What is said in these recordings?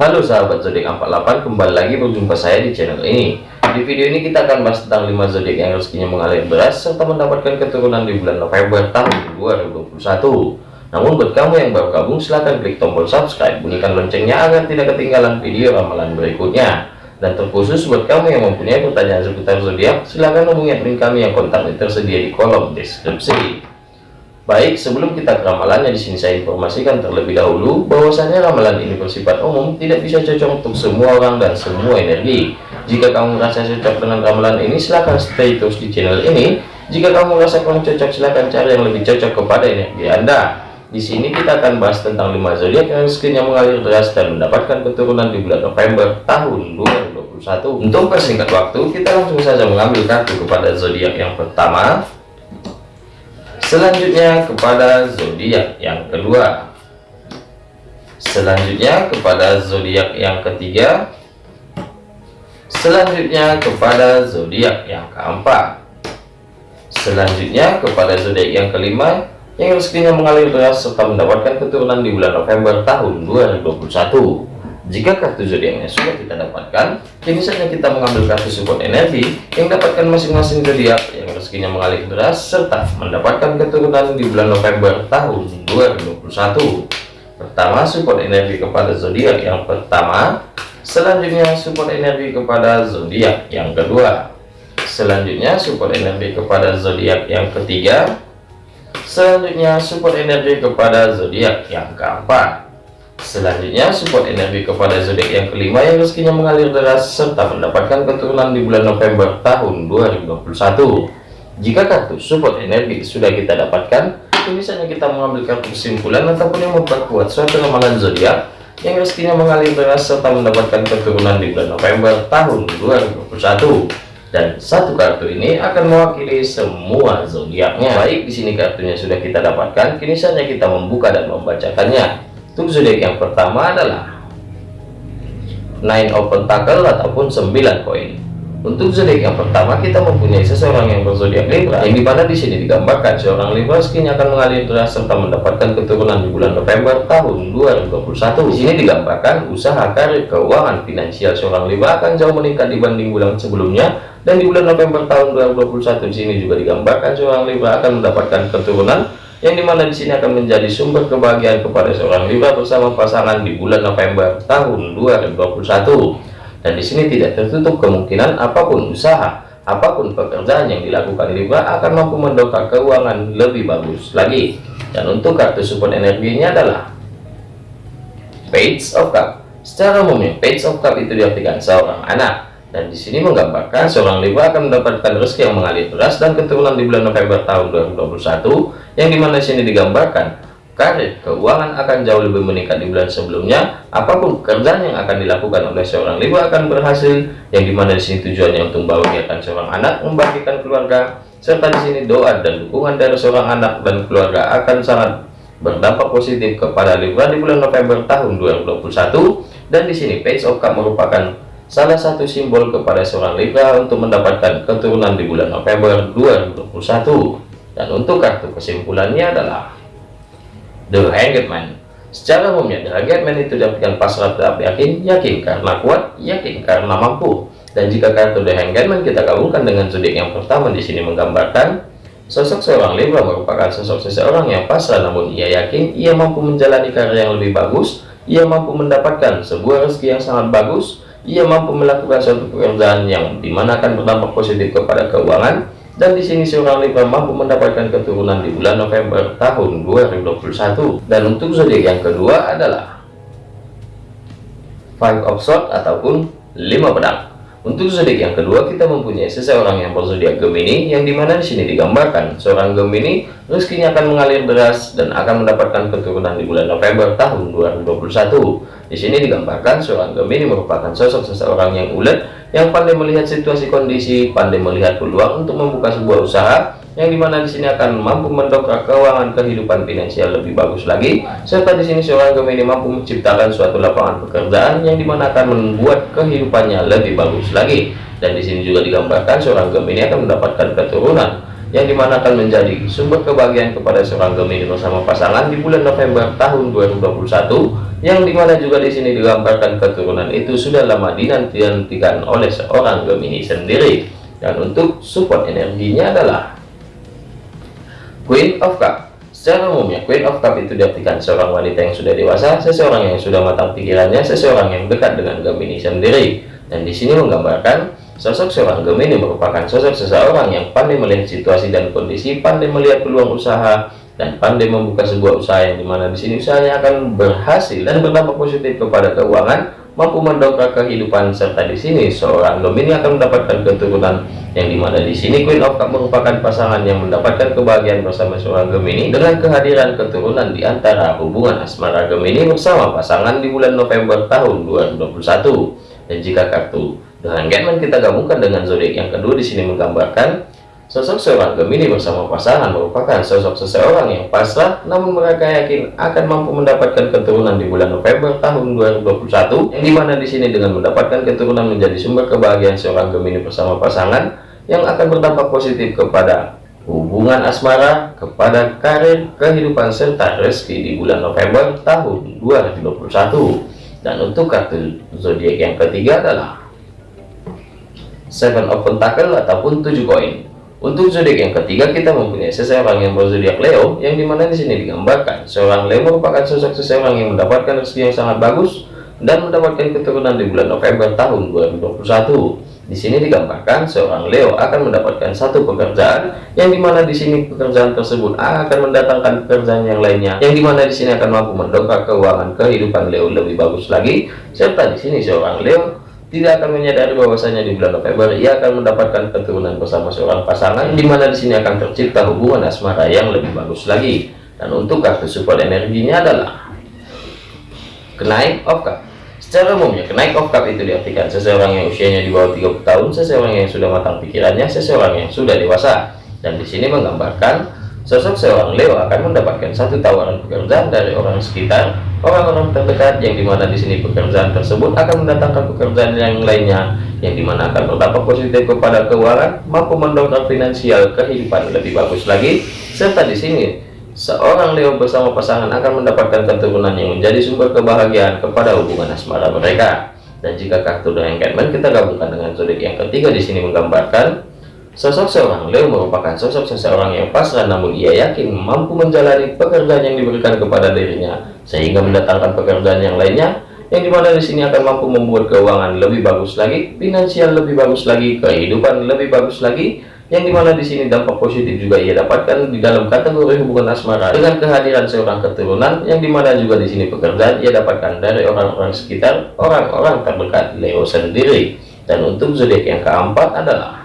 Halo sahabat zodiak 48 kembali lagi berjumpa saya di channel ini. Di video ini kita akan bahas tentang 5 zodiak yang rezekinya mengalir beras serta mendapatkan keturunan di bulan November tahun 2021 namun buat kamu yang baru gabung silahkan klik tombol subscribe bunyikan loncengnya agar tidak ketinggalan video ramalan berikutnya. Dan terkhusus buat kamu yang mempunyai pertanyaan seputar zodiak silahkan hubungi admin kami yang kontaknya tersedia di kolom deskripsi Baik, sebelum kita ke ramalannya di sini saya informasikan terlebih dahulu bahwasanya ramalan ini bersifat umum, tidak bisa cocok untuk semua orang dan semua energi. Jika kamu merasa cocok dengan ramalan ini, silahkan stay terus di channel ini. Jika kamu merasa kurang cocok, silahkan cari yang lebih cocok kepada energi Anda. Di sini kita akan bahas tentang 5 zodiak yang rezekinya mengalir deras dan mendapatkan keturunan di bulan November tahun 2021. Untuk persingkat waktu, kita langsung saja mengambil kartu kepada zodiak yang pertama, Selanjutnya kepada zodiak yang kedua. Selanjutnya kepada zodiak yang ketiga. Selanjutnya kepada zodiak yang keempat. Selanjutnya kepada zodiak yang kelima yang rezekinya mengalir deras serta mendapatkan keturunan di bulan November tahun 2021. Jika kartu zodiaknya sudah kita dapatkan, kini saatnya kita mengambil kartu support energi yang dapatkan masing-masing zodiak yang rezekinya mengalir deras serta mendapatkan keturunan di bulan November tahun 2021. Pertama, support energi kepada zodiak yang pertama. Selanjutnya, support energi kepada zodiak yang kedua. Selanjutnya, support energi kepada zodiak yang ketiga. Selanjutnya, support energi kepada zodiak yang keempat. Selanjutnya, support energi kepada zodiak yang kelima yang rezekinya mengalir deras serta mendapatkan keturunan di bulan November tahun 2021. Jika kartu support energi sudah kita dapatkan, misalnya kita mengambil kartu kesimpulan ataupun yang memperkuat suatu ramalan zodiak yang rezekinya mengalir deras serta mendapatkan keturunan di bulan November tahun 2021 dan satu kartu ini akan mewakili semua zodiaknya. Baik, di sini kartunya sudah kita dapatkan, kini saatnya kita membuka dan membacakannya. Untuk zodiak yang pertama adalah Nine of Pentacle ataupun 9 koin. Untuk zodiak yang pertama kita mempunyai seseorang yang berzodiak Libra yang di mana di sini digambarkan seorang Libra skin akan mengalir deras serta mendapatkan keturunan di bulan November tahun 2021. Di sini digambarkan usaha karir keuangan finansial seorang Libra akan jauh meningkat dibanding bulan sebelumnya dan di bulan November tahun 2021 di sini juga digambarkan seorang Libra akan mendapatkan keturunan yang di mana di sini akan menjadi sumber kebahagiaan kepada seorang Libra bersama pasangan di bulan November tahun 2021 dan di sini tidak tertutup kemungkinan apa pun usaha apa pun pekerjaan yang dilakukan Libra akan mampu mendongkrak keuangan lebih bagus lagi. Dan untuk kartu support energinya adalah Page of Cup. Secara umumnya Page of Cup itu diartikan seorang anak dan di sini menggambarkan seorang Libra akan mendapatkan rezeki yang mengalir deras dan keturunan di bulan November tahun 2021 yang di mana di sini digambarkan karir keuangan akan jauh lebih meningkat di bulan sebelumnya. Apa pun pekerjaan yang akan dilakukan oleh seorang Libra akan berhasil yang di mana di sini tujuannya untuk membahagiakan seorang anak membagikan keluarga serta di sini doa dan dukungan dari seorang anak dan keluarga akan sangat berdampak positif kepada Libra di bulan November tahun 2021 dan di sini Page of Cup merupakan salah satu simbol kepada seorang Libra untuk mendapatkan keturunan di bulan November 2021 dan untuk kartu kesimpulannya adalah The Hanged Man. Secara umumnya The Hanged Man itu diartikan pasrah tetap yakin yakin karena kuat yakin karena mampu. Dan jika kartu The Hanged Man kita gabungkan dengan zodiak yang pertama di sini menggambarkan sosok seorang Libra merupakan sosok seseorang yang pasrah namun ia yakin ia mampu menjalani karir yang lebih bagus ia mampu mendapatkan sebuah rezeki yang sangat bagus ia mampu melakukan suatu pekerjaan yang di mana akan berdampak positif kepada keuangan dan di sini seorang Libra mampu mendapatkan keturunan di bulan November tahun 2021 dan untuk zodiak yang kedua adalah Five of Swords ataupun lima pedang untuk zodiak yang kedua kita mempunyai seseorang yang berzodiak Gemini yang di mana di sini digambarkan seorang Gemini rezekinya akan mengalir deras dan akan mendapatkan keturunan di bulan November tahun 2021. Di sini digambarkan seorang Gemini merupakan sosok seseorang yang ulet yang pandai melihat situasi kondisi, pandai melihat peluang untuk membuka sebuah usaha yang di mana di sini akan mampu mendongkrak keuangan kehidupan finansial lebih bagus lagi serta di sini seorang Gemini mampu menciptakan suatu lapangan pekerjaan yang di mana akan membuat kehidupannya lebih bagus lagi. Dan di sini juga digambarkan seorang Gemini akan mendapatkan keturunan yang di mana akan menjadi sumber kebahagiaan kepada seorang Gemini bersama pasangan di bulan November tahun 2021 yang di mana juga di sini digambarkan keturunan itu sudah lama dinantikan oleh seorang Gemini sendiri. Dan untuk support energinya adalah Queen of Cup. Secara umumnya Queen of Cup itu diartikan seorang wanita yang sudah dewasa seseorang yang sudah matang pikirannya seseorang yang dekat dengan Gemini sendiri. Dan di sini menggambarkan Sosok seorang Gemini merupakan sosok seseorang yang pandai melihat situasi dan kondisi, pandai melihat peluang usaha, dan pandai membuka sebuah usaha yang di mana di sini usahanya akan berhasil dan berdampak positif kepada keuangan, mampu mendongkrak kehidupan serta di sini seorang Gemini akan mendapatkan keturunan yang di mana di sini Queen of Cup merupakan pasangan yang mendapatkan kebahagiaan bersama seorang Gemini dengan kehadiran keturunan di antara hubungan asmara Gemini bersama pasangan di bulan November tahun 2021 dan jika kartu dengan Getman kita gabungkan dengan zodiak yang kedua di sini menggambarkan sosok seorang Gemini bersama pasangan merupakan sosok seseorang yang pasrah namun mereka yakin akan mampu mendapatkan keturunan di bulan November tahun 2021 yang di mana di sini dengan mendapatkan keturunan menjadi sumber kebahagiaan seorang Gemini bersama pasangan yang akan berdampak positif kepada hubungan asmara, kepada karir, kehidupan serta rezeki di bulan November tahun 2021 dan untuk kartu zodiak yang ketiga adalah seven of pentacle ataupun tujuh koin untuk zodiak yang ketiga kita mempunyai seseorang yang berzodiak Leo yang di mana di sini digambarkan seorang Leo merupakan sosok seseorang yang mendapatkan rezeki yang sangat bagus dan mendapatkan keturunan di bulan November tahun 2021 di sini digambarkan seorang Leo akan mendapatkan satu pekerjaan yang di mana di sini pekerjaan tersebut akan mendatangkan pekerjaan yang lainnya yang di mana di sini akan mampu mendongkrak keuangan kehidupan Leo lebih bagus lagi. Serta di sini seorang Leo tidak akan menyadari bahwasanya di bulan November ia akan mendapatkan keturunan bersama seorang pasangan di mana di sini akan tercipta hubungan asmara yang lebih bagus lagi. Dan untuk kartu support energinya adalah kenaik of cup. Secara umumnya kenaik of cup itu diartikan seseorang yang usianya di bawah 30 tahun seseorang yang sudah matang pikirannya seseorang yang sudah dewasa. Dan di sini menggambarkan Sosok seorang Leo akan mendapatkan satu tawaran pekerjaan dari orang sekitar, orang-orang terdekat yang di mana di sini pekerjaan tersebut akan mendatangkan pekerjaan yang lainnya, yang di mana akan berdampak positif kepada keuangan, mampu mendongkrak finansial kehidupan lebih bagus lagi, serta di sini seorang Leo bersama pasangan akan mendapatkan keturunan yang menjadi sumber kebahagiaan kepada hubungan asmara mereka. Dan jika kartu dengan Catman kita gabungkan dengan zodiak yang ketiga di sini menggambarkan Sosok seorang Leo merupakan sosok seseorang yang pasrah namun ia yakin mampu menjalani pekerjaan yang diberikan kepada dirinya sehingga mendatangkan pekerjaan yang lainnya yang di mana di sini akan mampu membuat keuangan lebih bagus lagi, finansial lebih bagus lagi, kehidupan lebih bagus lagi, yang di mana di sini dampak positif juga ia dapatkan di dalam kategori hubungan asmara dengan kehadiran seorang keturunan yang di mana juga di sini pekerjaan ia dapatkan dari orang-orang sekitar, orang-orang terdekat Leo sendiri. Dan untuk zodiak yang keempat adalah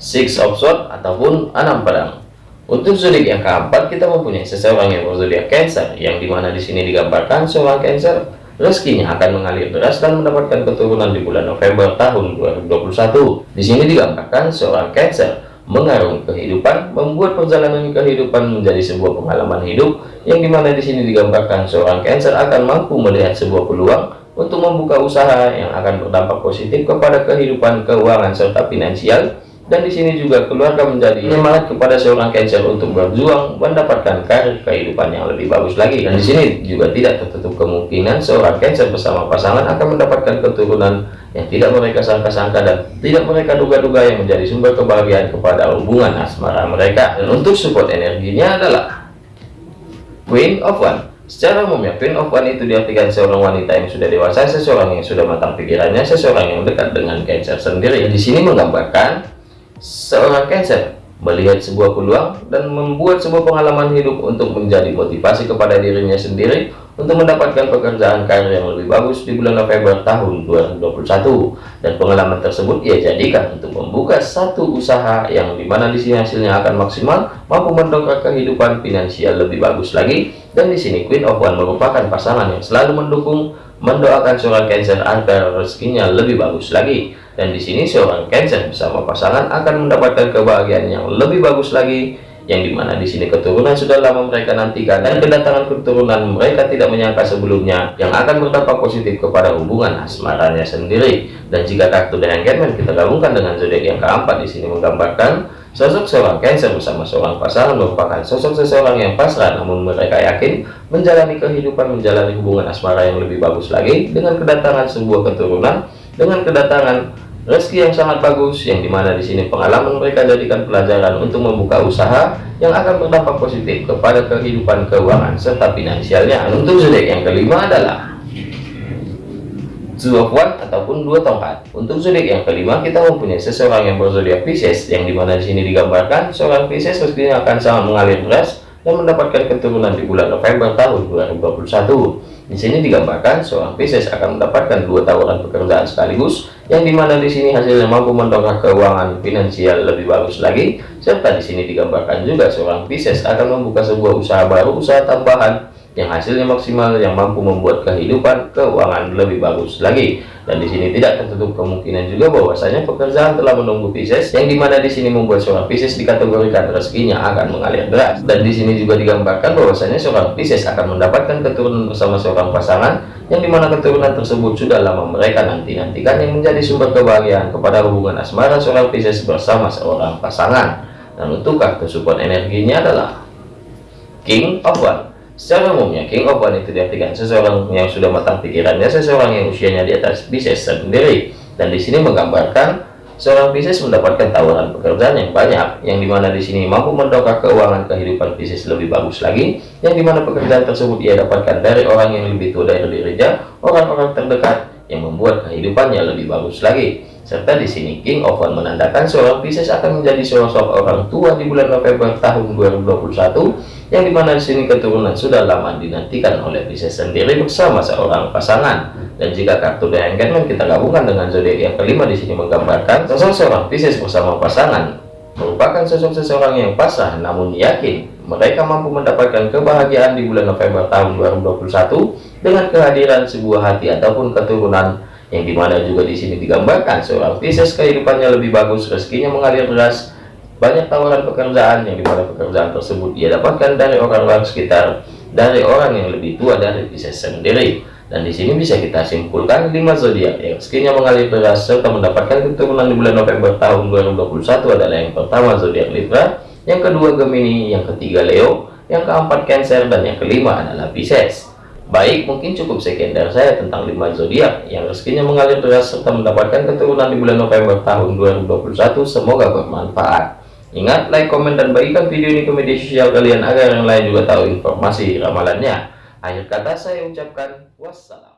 six of sword ataupun enam pedang. Untuk zodiak yang keempat kita mempunyai seseorang yang berzodiak Cancer yang di mana di sini digambarkan seorang Cancer rezekinya akan mengalir deras dan mendapatkan keturunan di bulan November tahun 2021 di sini digambarkan seorang Cancer mengarungi kehidupan membuat perjalanan kehidupan menjadi sebuah pengalaman hidup yang di mana di sini digambarkan seorang Cancer akan mampu melihat sebuah peluang untuk membuka usaha yang akan berdampak positif kepada kehidupan keuangan serta finansial dan di sini juga keluarga menjadi semangat kepada seorang Cancer untuk berjuang mendapatkan karir kehidupan yang lebih bagus lagi. Dan di sini juga tidak tertutup kemungkinan seorang Cancer bersama pasangan akan mendapatkan keturunan yang tidak mereka sangka-sangka dan tidak mereka duga-duga yang menjadi sumber kebahagiaan kepada hubungan asmara mereka. Dan untuk support energinya adalah Queen of One. Secara umumnya, Queen of One itu diartikan seorang wanita yang sudah dewasa, seseorang yang sudah matang pikirannya, seseorang yang dekat dengan Cancer sendiri. Di sini menggambarkan seorang Cancer melihat sebuah peluang dan membuat sebuah pengalaman hidup untuk menjadi motivasi kepada dirinya sendiri untuk mendapatkan pekerjaan karir yang lebih bagus di bulan November tahun 2021 dan pengalaman tersebut ia jadikan untuk membuka satu usaha yang di mana di sini hasilnya akan maksimal mampu mendongkrak kehidupan finansial lebih bagus lagi. Dan di sini Queen of One merupakan pasangan yang selalu mendukung mendoakan seorang Cancer agar rezekinya lebih bagus lagi. Dan di sini seorang Cancer bersama pasangan akan mendapatkan kebahagiaan yang lebih bagus lagi yang di mana di sini keturunan sudah lama mereka nantikan dan kedatangan keturunan mereka tidak menyangka sebelumnya yang akan berdampak positif kepada hubungan asmaranya sendiri. Dan jika kartu dengan Catman kita gabungkan dengan zodiak yang keempat di sini menggambarkan Sosok seorang Cancer bersama seorang pasangan merupakan sosok seseorang yang pasrah namun mereka yakin menjalani kehidupan menjalani hubungan asmara yang lebih bagus lagi dengan kedatangan sebuah keturunan dengan kedatangan rezeki yang sangat bagus yang di mana di sini pengalaman mereka jadikan pelajaran untuk membuka usaha yang akan berdampak positif kepada kehidupan keuangan serta finansialnya. Untuk zodiak yang kelima adalah Of One ataupun dua tongkat. Untuk zodiak yang kelima kita mempunyai seseorang yang berzodiak Pisces yang di mana di sini digambarkan seorang Pisces rezekinya akan sangat mengalir deras dan mendapatkan keturunan di bulan November tahun 2021. Di sini digambarkan seorang Pisces akan mendapatkan dua tawaran pekerjaan sekaligus yang di mana di sini hasilnya mampu mendongkrak keuangan finansial lebih bagus lagi serta di sini digambarkan juga seorang Pisces akan membuka sebuah usaha baru usaha tambahan yang hasilnya maksimal yang mampu membuat kehidupan keuangan lebih bagus lagi. Dan di sini tidak tertutup kemungkinan juga bahwasanya pekerjaan telah menunggu Pisces yang di mana di sini membuat seorang Pisces dikategorikan rezekinya akan mengalir deras. Dan di sini juga digambarkan bahwasanya seorang Pisces akan mendapatkan keturunan bersama seorang pasangan yang di mana keturunan tersebut sudah lama mereka nanti-nantikan yang menjadi sumber kebahagiaan kepada hubungan asmara seorang Pisces bersama seorang pasangan. Dan untuk kartu support energinya adalah King of One Secara umumnya, King of One itu diartikan seseorang yang sudah matang pikirannya, seseorang yang usianya di atas Pisces sendiri. Dan di sini menggambarkan seorang Pisces mendapatkan tawaran pekerjaan yang banyak, yang di mana di sini mampu mendongkrak keuangan kehidupan Pisces lebih bagus lagi, yang di mana pekerjaan tersebut ia dapatkan dari orang yang lebih tua dari dirinya, orang-orang terdekat yang membuat kehidupannya lebih bagus lagi. Serta di sini King of One menandakan seorang Pisces akan menjadi sosok orang tua di bulan November tahun 2021 yang di mana di sini keturunan sudah lama dinantikan oleh Pisces sendiri bersama seorang pasangan. Dan jika kartu The Hangman kita gabungkan dengan zodiak yang kelima di sini menggambarkan sosok seorang Pisces bersama pasangan. Merupakan sosok seseorang yang pasrah namun yakin mereka mampu mendapatkan kebahagiaan di bulan November tahun 2021 dengan kehadiran sebuah hati ataupun keturunan yang di mana juga di sini digambarkan seorang Pisces kehidupannya lebih bagus rezekinya mengalir deras banyak tawaran pekerjaan yang di mana pekerjaan tersebut dia dapatkan dari orang-orang sekitar, dari orang yang lebih tua dari Pisces sendiri. Dan di sini bisa kita simpulkan lima zodiak yang rezekinya mengalir deras serta mendapatkan keturunan di bulan November tahun 2021 adalah yang pertama zodiak Libra, yang kedua Gemini, yang ketiga Leo, yang keempat Cancer, dan yang kelima adalah Pisces. Baik, mungkin cukup sekian dari saya tentang lima zodiak yang rezekinya mengalir deras serta mendapatkan keturunan di bulan November tahun 2021. Semoga bermanfaat. Ingat, like, komen, dan bagikan video ini ke media sosial kalian agar yang lain juga tahu informasi ramalannya. Akhir kata saya ucapkan wassalam.